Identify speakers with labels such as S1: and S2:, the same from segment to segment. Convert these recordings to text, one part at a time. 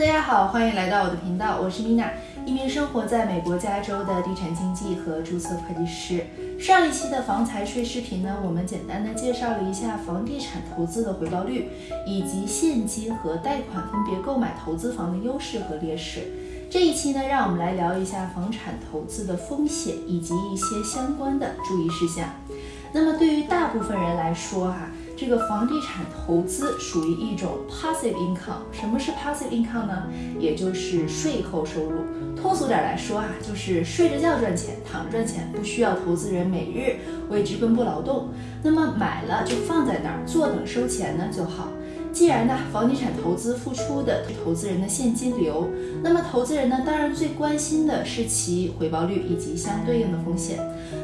S1: 大家好，欢迎来到我的频道，我是 Mina，一名生活在美国加州的地产经纪和注册会计师。上一期的房财税视频呢，我们简单的介绍了一下房地产投资的回报率，以及现金和贷款分别购买投资房的优势和劣势。这一期呢，让我们来聊一下房产投资的风险以及一些相关的注意事项。那么对于大部分人来说，哈。这个房地产投资属于一种 passive income。什么是 passive income 呢？也就是税后收入。通俗点来说啊，就是睡着觉赚钱，躺着赚钱，不需要投资人每日为之奔波劳动。那么买了就放在那儿，坐等收钱呢就好。既然呢，房地产投资付出的是投资人的现金流，那么投资人呢，当然最关心的是其回报率以及相对应的风险。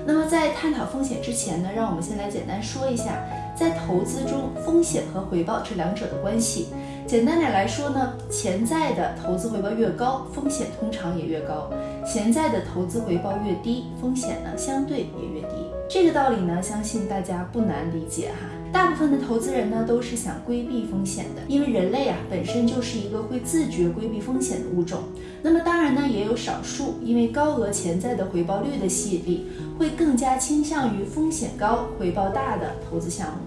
S1: 那么在探讨风险之前呢，让我们先来简单说一下。在投资中，风险和回报这两者的关系，简单点来说呢，潜在的投资回报越高，风险通常也越高；潜在的投资回报越低，风险呢相对也越低。这个道理呢，相信大家不难理解哈。大部分的投资人呢，都是想规避风险的，因为人类啊本身就是一个会自觉规避风险的物种。那么当然呢，也有少数因为高额潜在的回报率的吸引力，会更加倾向于风险高、回报大的投资项目。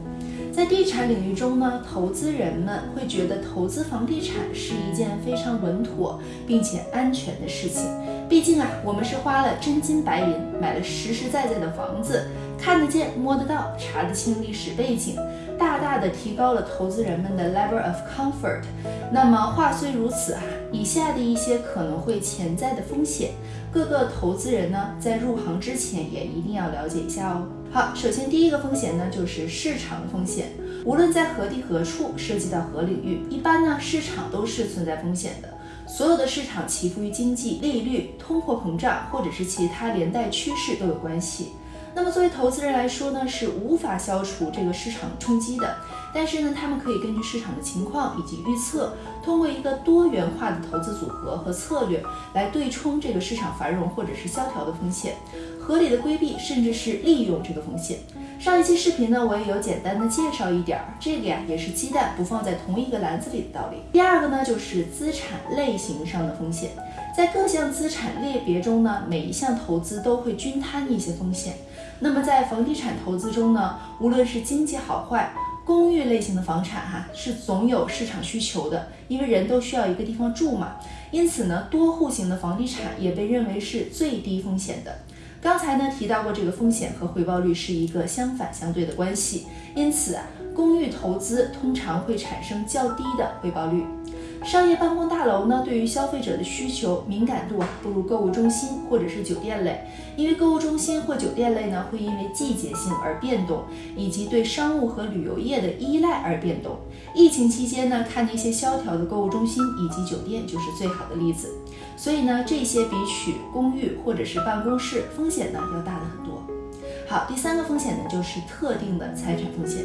S1: 在地产领域中呢，投资人们会觉得投资房地产是一件非常稳妥并且安全的事情。毕竟啊，我们是花了真金白银买了实实在在的房子，看得见、摸得到、查得清历史背景，大大的提高了投资人们的 level of comfort。那么话虽如此啊，以下的一些可能会潜在的风险，各个投资人呢在入行之前也一定要了解一下哦。好，首先第一个风险呢，就是市场风险。无论在何地何处，涉及到何领域，一般呢，市场都是存在风险的。所有的市场起伏与经济、利率、通货膨胀或者是其他连带趋势都有关系。那么作为投资人来说呢，是无法消除这个市场冲击的。但是呢，他们可以根据市场的情况以及预测，通过一个多元化的投资组合和策略来对冲这个市场繁荣或者是萧条的风险，合理的规避甚至是利用这个风险。上一期视频呢，我也有简单的介绍一点儿，这个呀也是鸡蛋不放在同一个篮子里的道理。第二个呢，就是资产类型上的风险，在各项资产类别中呢，每一项投资都会均摊一些风险。那么在房地产投资中呢，无论是经济好坏。公寓类型的房产哈是总有市场需求的，因为人都需要一个地方住嘛。因此呢，多户型的房地产也被认为是最低风险的。刚才呢提到过，这个风险和回报率是一个相反相对的关系，因此啊，公寓投资通常会产生较低的回报率。商业办公大楼呢，对于消费者的需求敏感度啊，不如购物中心或者是酒店类，因为购物中心或酒店类呢，会因为季节性而变动，以及对商务和旅游业的依赖而变动。疫情期间呢，看那些萧条的购物中心以及酒店就是最好的例子。所以呢，这些比取公寓或者是办公室风险呢，要大的很多。好，第三个风险呢，就是特定的财产风险，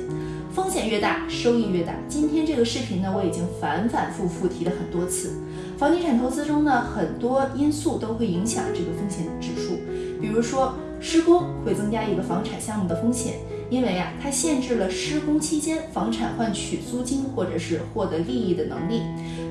S1: 风险越大，收益越大。今天这个视频呢，我已经反反复复提了很多次。房地产投资中呢，很多因素都会影响这个风险指数，比如说施工会增加一个房产项目的风险，因为啊，它限制了施工期间房产换取租金或者是获得利益的能力。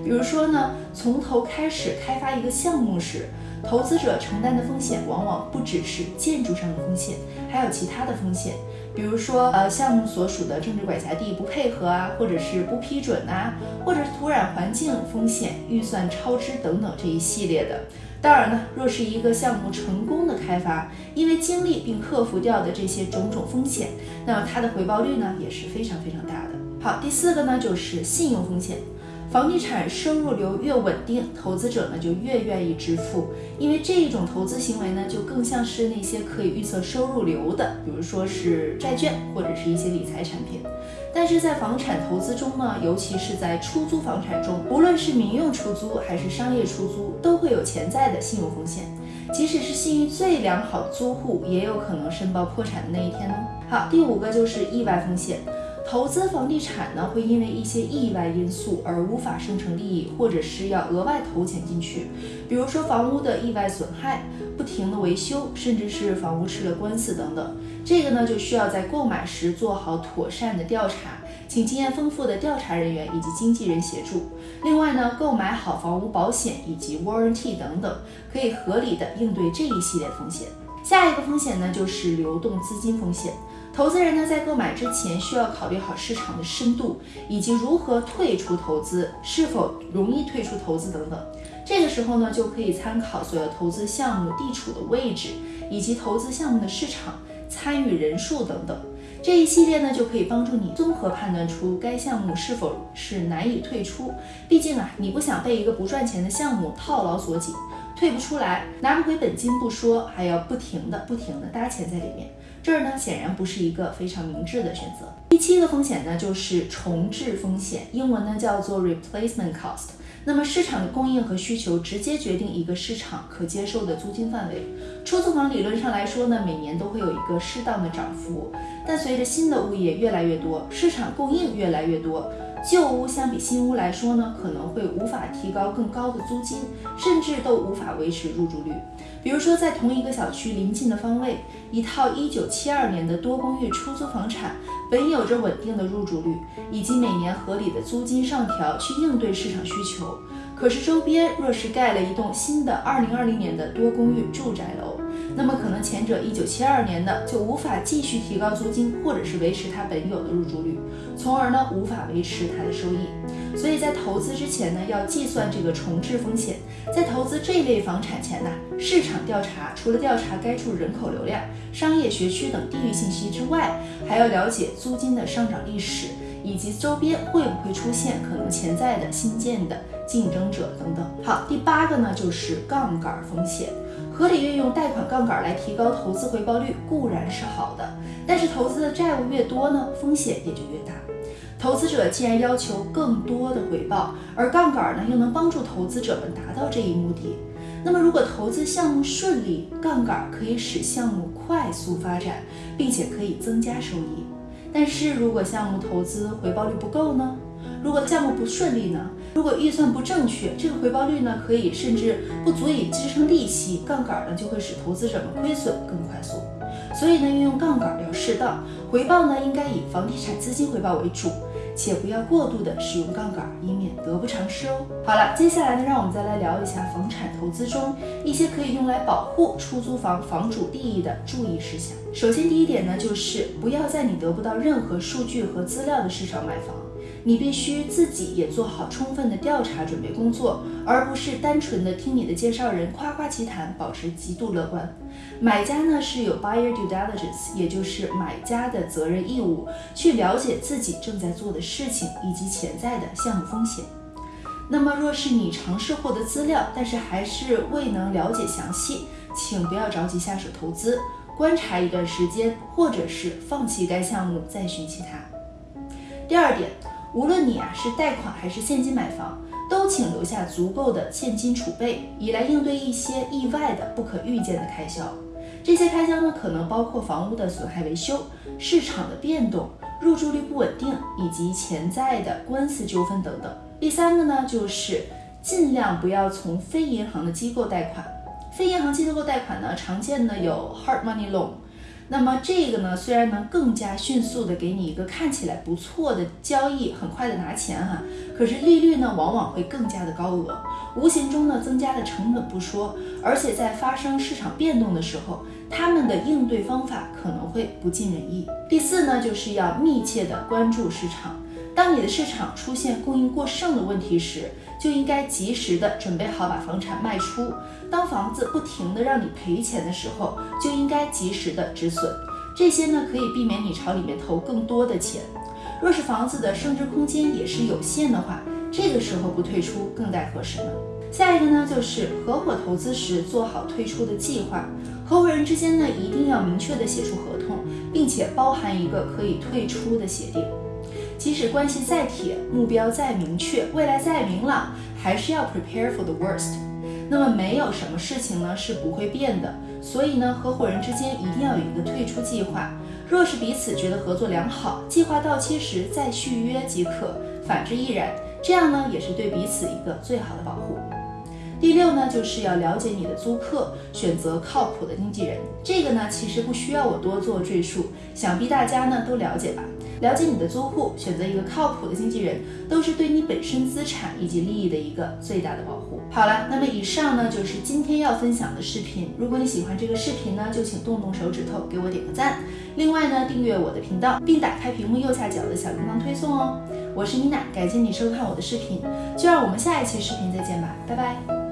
S1: 比如说呢，从头开始开发一个项目时。投资者承担的风险往往不只是建筑上的风险，还有其他的风险，比如说呃项目所属的政治管辖地不配合啊，或者是不批准呐，或者是土壤环境风险、预算超支等等这一系列的。当然呢，若是一个项目成功的开发，因为经历并克服掉的这些种种风险，那么它的回报率呢也是非常非常大的。好，第四个呢就是信用风险。房地产收入流越稳定，投资者呢就越愿意支付，因为这一种投资行为呢就更像是那些可以预测收入流的，比如说是债券或者是一些理财产品。但是在房产投资中呢，尤其是在出租房产中，无论是民用出租还是商业出租，都会有潜在的信用风险。即使是信誉最良好的租户，也有可能申报破产的那一天呢。好，第五个就是意外风险。投资房地产呢，会因为一些意外因素而无法生成利益，或者是要额外投钱进去。比如说房屋的意外损害、不停的维修，甚至是房屋吃了官司等等。这个呢，就需要在购买时做好妥善的调查，请经验丰富的调查人员以及经纪人协助。另外呢，购买好房屋保险以及 warranty 等等，可以合理的应对这一系列风险。下一个风险呢，就是流动资金风险。投资人呢，在购买之前需要考虑好市场的深度，以及如何退出投资，是否容易退出投资等等。这个时候呢，就可以参考所有投资项目地处的位置，以及投资项目的市场参与人数等等。这一系列呢，就可以帮助你综合判断出该项目是否是难以退出。毕竟啊，你不想被一个不赚钱的项目套牢锁紧。退不出来，拿不回本金不说，还要不停的、不停的搭钱在里面，这儿呢显然不是一个非常明智的选择。第七个风险呢就是重置风险，英文呢叫做 replacement cost。那么市场的供应和需求直接决定一个市场可接受的租金范围。出租房理论上来说呢，每年都会有一个适当的涨幅，但随着新的物业越来越多，市场供应越来越多。旧屋相比新屋来说呢，可能会无法提高更高的租金，甚至都无法维持入住率。比如说，在同一个小区临近的方位，一套1972年的多公寓出租房产，本有着稳定的入住率，以及每年合理的租金上调去应对市场需求。可是周边若是盖了一栋新的2020年的多公寓住宅楼，那么可能前者1972年的就无法继续提高租金，或者是维持它本有的入住率，从而呢无法维持它的收益。所以在投资之前呢，要计算这个重置风险。在投资这类房产前呢，市场调查除了调查该处人口流量、商业学区等地域信息之外，还要了解租金的上涨历史，以及周边会不会出现可能潜在的新建的竞争者等等。好，第八个呢就是杠杆风险。合理运用贷款杠杆来提高投资回报率固然是好的，但是投资的债务越多呢，风险也就越大。投资者既然要求更多的回报，而杠杆呢又能帮助投资者们达到这一目的，那么如果投资项目顺利，杠杆可以使项目快速发展，并且可以增加收益。但是如果项目投资回报率不够呢？如果项目不顺利呢？如果预算不正确，这个回报率呢，可以甚至不足以支撑利息，杠杆呢就会使投资者们亏损更快速。所以呢，运用杠杆要适当，回报呢应该以房地产资金回报为主，且不要过度的使用杠杆，以免得不偿失哦。好了，接下来呢，让我们再来聊一下房产投资中一些可以用来保护出租房房主利益的注意事项。首先，第一点呢，就是不要在你得不到任何数据和资料的市场买房。你必须自己也做好充分的调查准备工作，而不是单纯的听你的介绍人夸夸其谈，保持极度乐观。买家呢是有 buyer due diligence，也就是买家的责任义务，去了解自己正在做的事情以及潜在的项目风险。那么，若是你尝试获得资料，但是还是未能了解详细，请不要着急下手投资，观察一段时间，或者是放弃该项目再寻其他。第二点。无论你啊是贷款还是现金买房，都请留下足够的现金储备，以来应对一些意外的不可预见的开销。这些开销呢，可能包括房屋的损害维修、市场的变动、入住率不稳定以及潜在的官司纠纷等等。第三个呢，就是尽量不要从非银行的机构贷款。非银行机构贷款呢，常见的有 hard money loan。那么这个呢，虽然能更加迅速的给你一个看起来不错的交易，很快的拿钱哈，可是利率呢往往会更加的高额，无形中呢增加的成本不说，而且在发生市场变动的时候，他们的应对方法可能会不尽人意。第四呢，就是要密切的关注市场。当你的市场出现供应过剩的问题时，就应该及时的准备好把房产卖出。当房子不停的让你赔钱的时候，就应该及时的止损。这些呢可以避免你朝里面投更多的钱。若是房子的升值空间也是有限的话，这个时候不退出更待何时呢？下一个呢就是合伙投资时做好退出的计划。合伙人之间呢一定要明确的写出合同，并且包含一个可以退出的协定。即使关系再铁，目标再明确，未来再明朗，还是要 prepare for the worst。那么没有什么事情呢是不会变的，所以呢，合伙人之间一定要有一个退出计划。若是彼此觉得合作良好，计划到期时再续约即可，反之亦然。这样呢，也是对彼此一个最好的保护。第六呢，就是要了解你的租客，选择靠谱的经纪人。这个呢，其实不需要我多做赘述，想必大家呢都了解吧。了解你的租户，选择一个靠谱的经纪人，都是对你本身资产以及利益的一个最大的保护。好了，那么以上呢就是今天要分享的视频。如果你喜欢这个视频呢，就请动动手指头给我点个赞。另外呢，订阅我的频道，并打开屏幕右下角的小铃铛推送哦。我是妮娜，感谢你收看我的视频，就让我们下一期视频再见吧，拜拜。